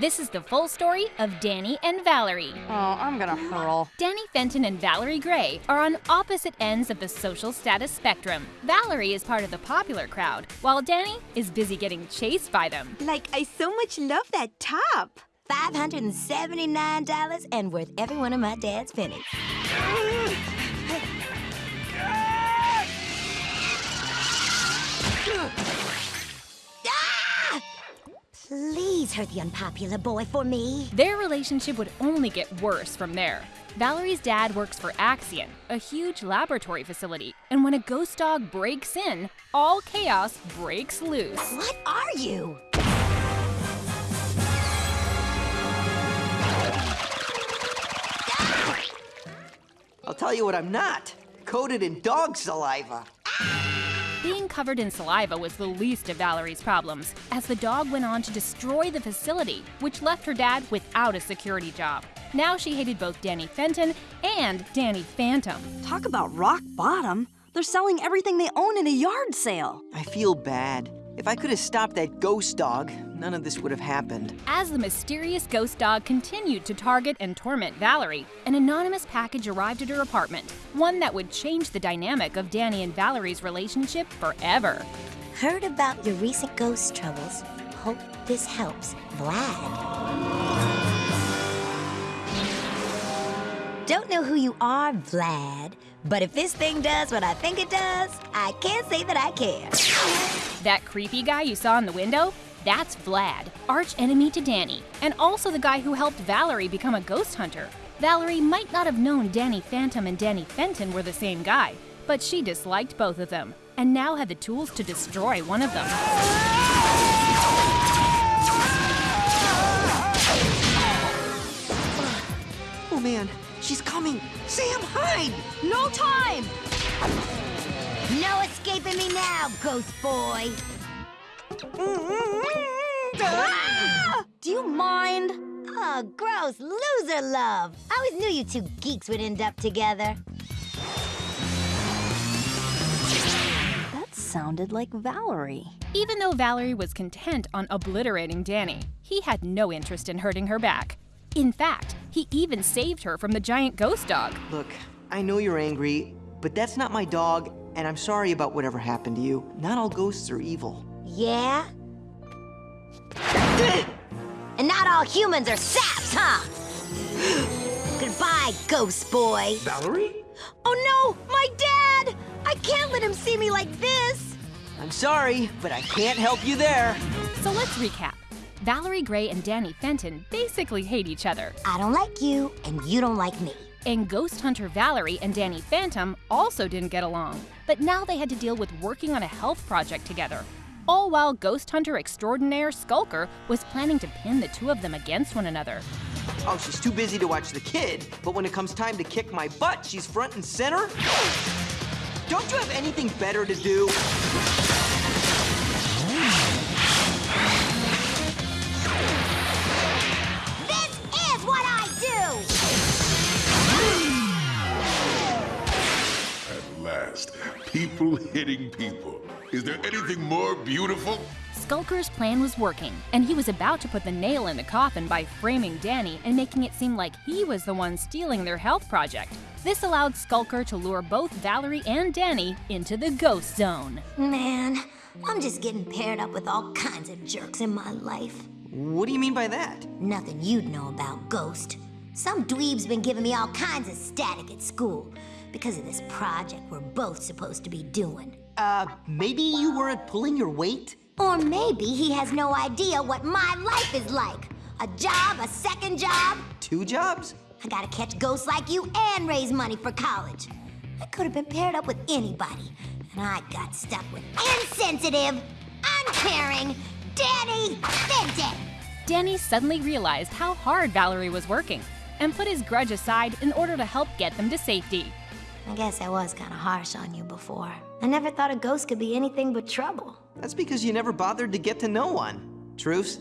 This is the full story of Danny and Valerie. Oh, I'm gonna hurl. Danny Fenton and Valerie Gray are on opposite ends of the social status spectrum. Valerie is part of the popular crowd, while Danny is busy getting chased by them. Like, I so much love that top. $579 and worth every one of my dad's pennies. Please hurt the unpopular boy for me. Their relationship would only get worse from there. Valerie's dad works for Axion, a huge laboratory facility, and when a ghost dog breaks in, all chaos breaks loose. What are you? I'll tell you what I'm not. Coated in dog saliva. Being covered in saliva was the least of Valerie's problems, as the dog went on to destroy the facility, which left her dad without a security job. Now she hated both Danny Fenton and Danny Phantom. Talk about rock bottom. They're selling everything they own in a yard sale. I feel bad. If I could have stopped that ghost dog, none of this would have happened. As the mysterious ghost dog continued to target and torment Valerie, an anonymous package arrived at her apartment, one that would change the dynamic of Danny and Valerie's relationship forever. Heard about your recent ghost troubles. Hope this helps. Vlad. Don't know who you are, Vlad, but if this thing does what I think it does, I can't say that I care. That creepy guy you saw in the window? That's Vlad, arch enemy to Danny, and also the guy who helped Valerie become a ghost hunter. Valerie might not have known Danny Phantom and Danny Fenton were the same guy, but she disliked both of them, and now had the tools to destroy one of them. Escaping me now, ghost boy. Ah! Do you mind? Oh, gross loser love. I always knew you two geeks would end up together. That sounded like Valerie. Even though Valerie was content on obliterating Danny, he had no interest in hurting her back. In fact, he even saved her from the giant ghost dog. Look, I know you're angry, but that's not my dog, and I'm sorry about whatever happened to you. Not all ghosts are evil. Yeah? and not all humans are saps, huh? Goodbye, ghost boy. Valerie? Oh no, my dad! I can't let him see me like this. I'm sorry, but I can't help you there. So let's recap. Valerie Gray and Danny Fenton basically hate each other, I don't like you, and you don't like me. And Ghost Hunter Valerie and Danny Phantom also didn't get along. But now they had to deal with working on a health project together. All while Ghost Hunter extraordinaire Skulker was planning to pin the two of them against one another. Oh, she's too busy to watch the kid, but when it comes time to kick my butt, she's front and center? Don't you have anything better to do? People hitting people. Is there anything more beautiful? Skulker's plan was working, and he was about to put the nail in the coffin by framing Danny and making it seem like he was the one stealing their health project. This allowed Skulker to lure both Valerie and Danny into the ghost zone. Man, I'm just getting paired up with all kinds of jerks in my life. What do you mean by that? Nothing you'd know about, Ghost. Some dweeb's been giving me all kinds of static at school because of this project we're both supposed to be doing. Uh, maybe you weren't pulling your weight? Or maybe he has no idea what my life is like. A job, a second job. Two jobs? I gotta catch ghosts like you and raise money for college. I could have been paired up with anybody, and I got stuck with insensitive, uncaring Danny Fenton. Danny suddenly realized how hard Valerie was working and put his grudge aside in order to help get them to safety. I guess I was kind of harsh on you before. I never thought a ghost could be anything but trouble. That's because you never bothered to get to know one. Truce?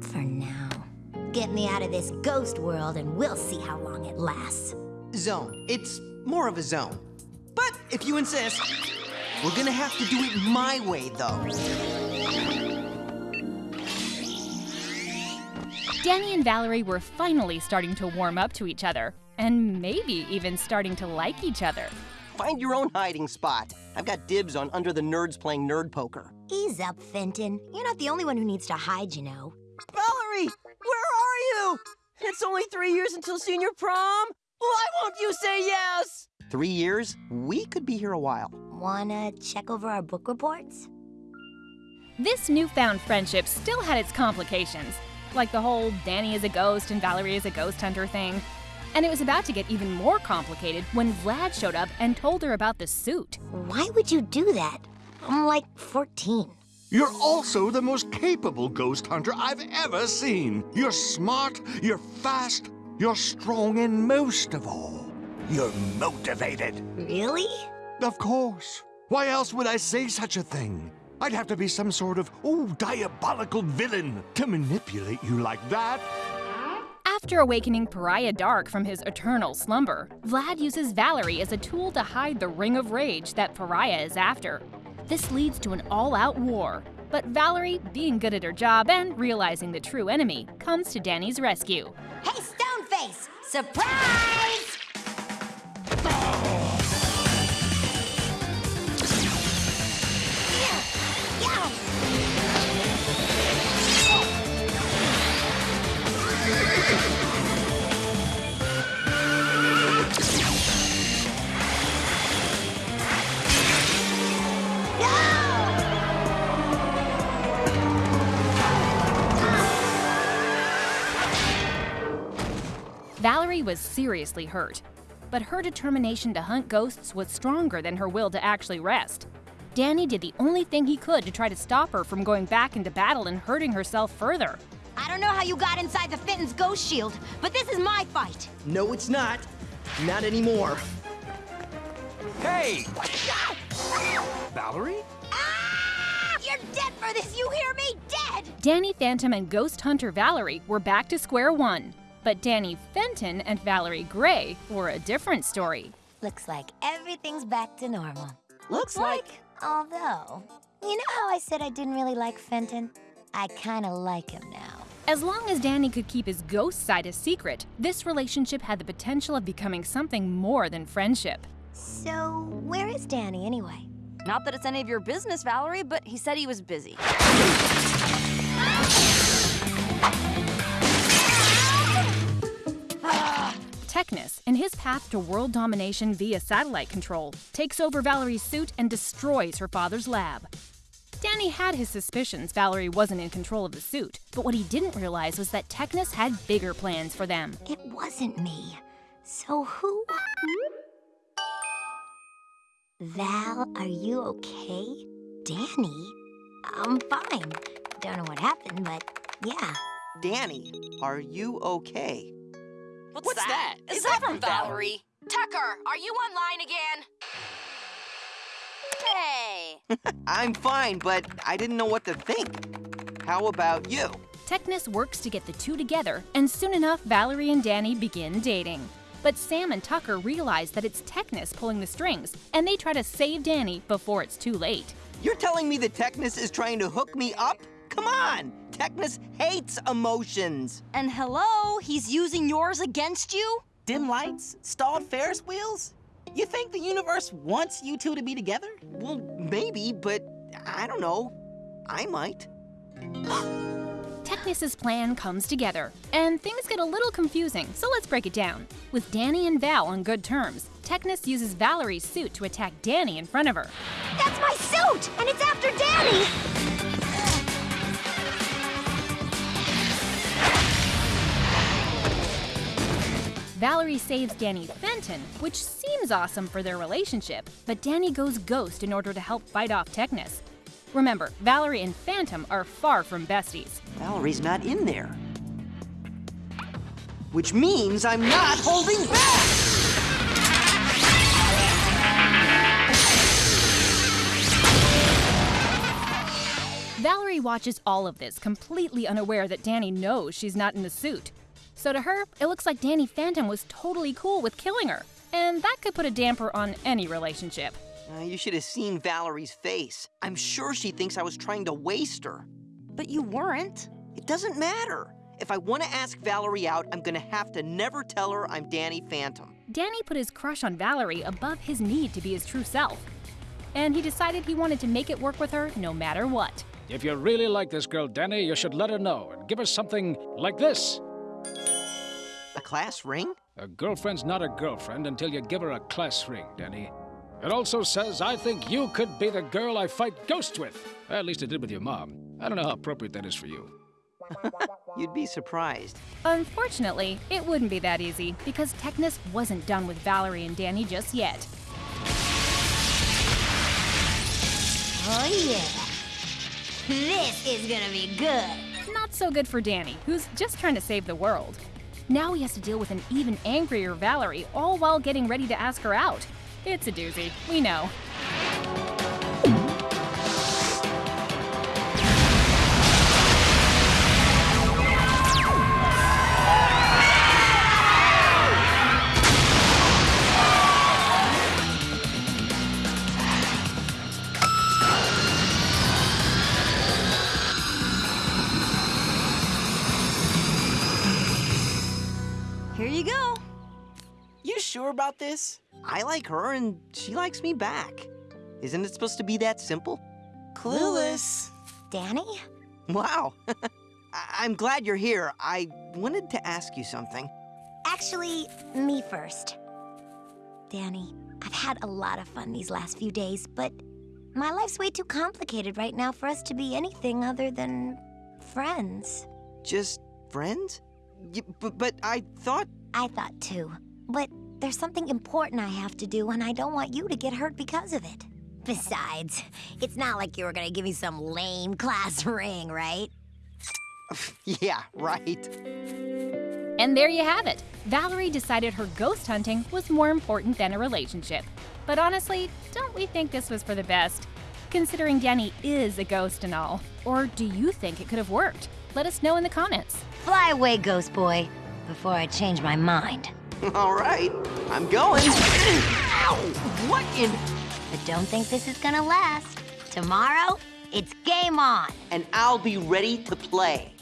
For now. Get me out of this ghost world and we'll see how long it lasts. Zone. It's more of a zone. But if you insist, we're gonna have to do it my way, though. Danny and Valerie were finally starting to warm up to each other, and maybe even starting to like each other. Find your own hiding spot. I've got dibs on under the nerds playing nerd poker. Ease up, Fenton. You're not the only one who needs to hide, you know. Valerie, where are you? It's only three years until senior prom. Why won't you say yes? Three years? We could be here a while. Wanna check over our book reports? This newfound friendship still had its complications, like the whole Danny is a ghost and Valerie is a ghost hunter thing. And it was about to get even more complicated when Vlad showed up and told her about the suit. Why would you do that? I'm like 14. You're also the most capable ghost hunter I've ever seen. You're smart, you're fast, you're strong, and most of all, you're motivated. Really? Of course. Why else would I say such a thing? I'd have to be some sort of, oh, diabolical villain to manipulate you like that. After awakening Pariah Dark from his eternal slumber, Vlad uses Valerie as a tool to hide the Ring of Rage that Pariah is after. This leads to an all out war, but Valerie, being good at her job and realizing the true enemy, comes to Danny's rescue. Hey, Stoneface! Surprise! Valerie was seriously hurt, but her determination to hunt ghosts was stronger than her will to actually rest. Danny did the only thing he could to try to stop her from going back into battle and hurting herself further. I don't know how you got inside the Fenton's ghost shield, but this is my fight. No, it's not. Not anymore. Hey! Valerie? Ah! You're dead for this, you hear me? Dead! Danny Phantom and Ghost Hunter Valerie were back to square one. But Danny Fenton and Valerie Gray were a different story. Looks like everything's back to normal. Looks like. Although, you know how I said I didn't really like Fenton? I kinda like him now. As long as Danny could keep his ghost side a secret, this relationship had the potential of becoming something more than friendship. So, where is Danny anyway? Not that it's any of your business, Valerie, but he said he was busy. Technus, in his path to world domination via satellite control, takes over Valerie's suit and destroys her father's lab. Danny had his suspicions Valerie wasn't in control of the suit, but what he didn't realize was that Technus had bigger plans for them. It wasn't me. So who? Val, are you okay? Danny? I'm fine. Don't know what happened, but yeah. Danny, are you okay? What's, that? Is, that from Valerie? Tucker, are you online again? Hey! I'm fine, but I didn't know what to think. How about you? Technus works to get the two together, and soon enough, Valerie and Danny begin dating. But Sam and Tucker realize that it's Technus pulling the strings, and they try to save Danny before it's too late. You're telling me that Technus is trying to hook me up? Come on! Technus hates emotions! And hello, he's using yours against you? Dim lights? Stalled Ferris wheels? You think the universe wants you two to be together? Well, maybe, but I don't know. I might. Technus's plan comes together, and things get a little confusing, so let's break it down. With Danny and Val on good terms, Technus uses Valerie's suit to attack Danny in front of her. That's my suit! And it's after Danny! Valerie saves Danny Fenton, which seems awesome for their relationship, but Danny goes ghost in order to help fight off Technus. Remember, Valerie and Phantom are far from besties. Valerie's not in there. Which means I'm not holding back! Valerie watches all of this, completely unaware that Danny knows she's not in the suit. So to her, it looks like Danny Phantom was totally cool with killing her, and that could put a damper on any relationship. Uh, you should have seen Valerie's face. I'm sure she thinks I was trying to waste her. But you weren't. It doesn't matter. if I want to ask Valerie out, I'm gonna have to never tell her I'm Danny Phantom. Danny put his crush on Valerie above his need to be his true self. And he decided he wanted to make it work with her no matter what. If you really like this girl, Danny, you should let her know and give her something like this. A class ring? A girlfriend's not a girlfriend until you give her a class ring, Danny. It also says, I think you could be the girl I fight ghosts with. At least it did with your mom. I don't know how appropriate that is for you. You'd be surprised. Unfortunately, it wouldn't be that easy because Technus wasn't done with Valerie and Danny just yet. Oh, yeah. This is gonna be good. Not so good for Danny, who's just trying to save the world. Now he has to deal with an even angrier Valerie, all while getting ready to ask her out. It's a doozy, we know. About this? I like her and she likes me back. Isn't it supposed to be that simple? Clueless. Danny? Wow. I- I'm glad you're here. I wanted to ask you something. Actually, me first. Danny, I've had a lot of fun these last few days, but my life's way too complicated right now for us to be anything other than friends. Just friends? Y- but I thought. I thought too. But there's something important I have to do, and I don't want you to get hurt because of it. Besides, it's not like you were gonna give me some lame class ring, right? Yeah, right. And there you have it. Valerie decided her ghost hunting was more important than a relationship. But honestly, don't we think this was for the best? Considering Danny is a ghost and all. Or do you think it could have worked? Let us know in the comments. Fly away, ghost boy, before I change my mind. All right, I'm going. Ow! What in? But don't think this is gonna last. Tomorrow, it's game on. And I'll be ready to play.